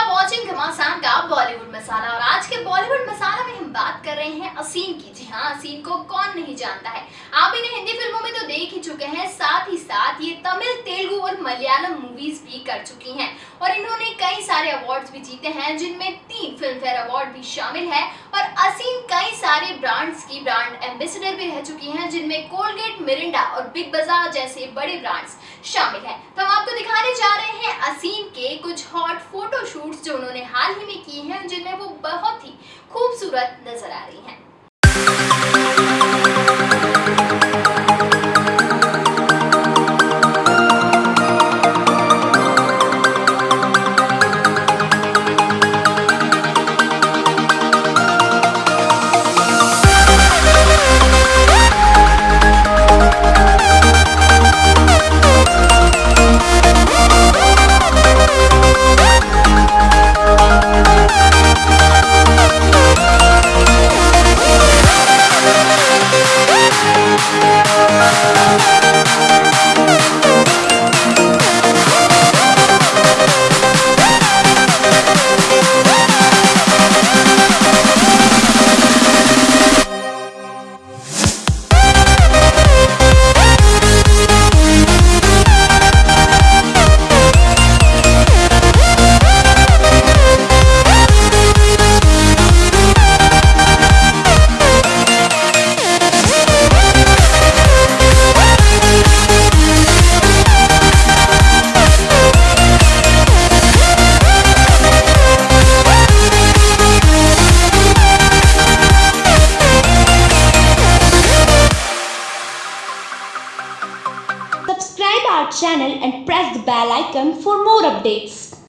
घमासान का बॉलीवुड मसाला और आज के बॉलीवुड मसाला में हम बात कर रहे हैं असीम की। जी हाँ असीम को कौन नहीं जानता है? आप इन्हें हिंदी फ़िल्मों में तो देख ही चुके हैं, साथ ही साथ ये तमिल, तेलुगु और मलयालम मूवीज़ भी कर चुकी हैं। और इन्होंने कई सारे अवार्ड्स भी जीते हैं, जिनमें तीन फ़िल्म फेयर अवार्ड भी शामिल है और असीम कई सारे ब्रांड्स की ब्रांड एम्बेसडर भी रह चुकी हैं, जिनमें कोलगेट मिरिंडा और बिग बाज़ार जैसे बड़े ब्रांड्स शामिल हैं। तो हम आपको दिखाने जा रहे हैं असीम के कुछ हॉट जो उन्होंने हाल ही में की हैं, जिनमें वो बहुत ही खूबसूरत नज़र आ रही हैं। Our channel and press the bell icon for more updates.